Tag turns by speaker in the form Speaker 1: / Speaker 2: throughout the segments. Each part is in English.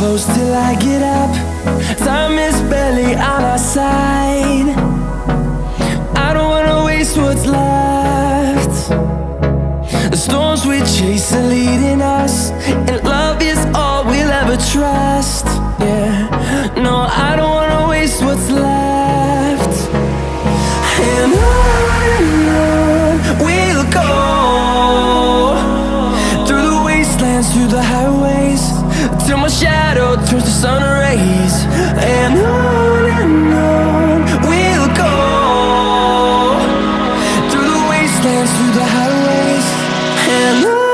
Speaker 1: I get up. Time is barely on our side. I don't wanna waste what's left. The storms we chase are leading us And love is all we'll ever trust. Yeah, no, I don't wanna waste what's left. And on we'll go. Through the wastelands, through the highways Till my shadow through the sun rays And on and on We'll go. Through the wastelands, through the highways And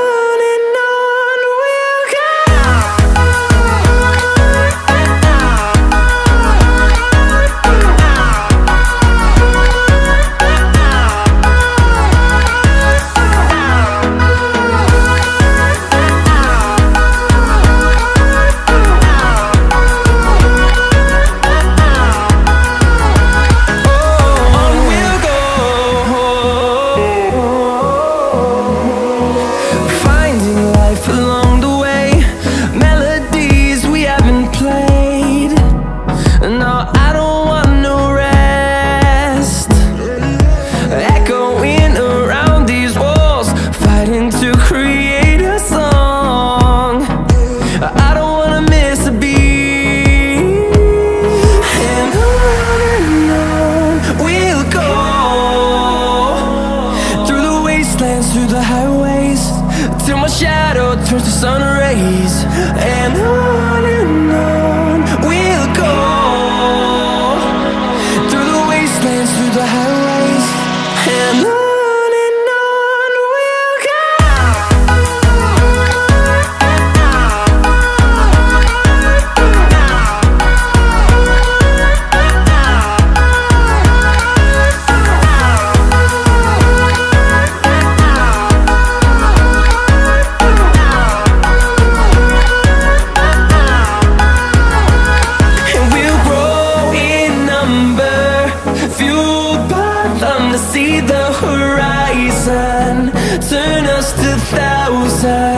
Speaker 1: horizon. Turn us to thousands.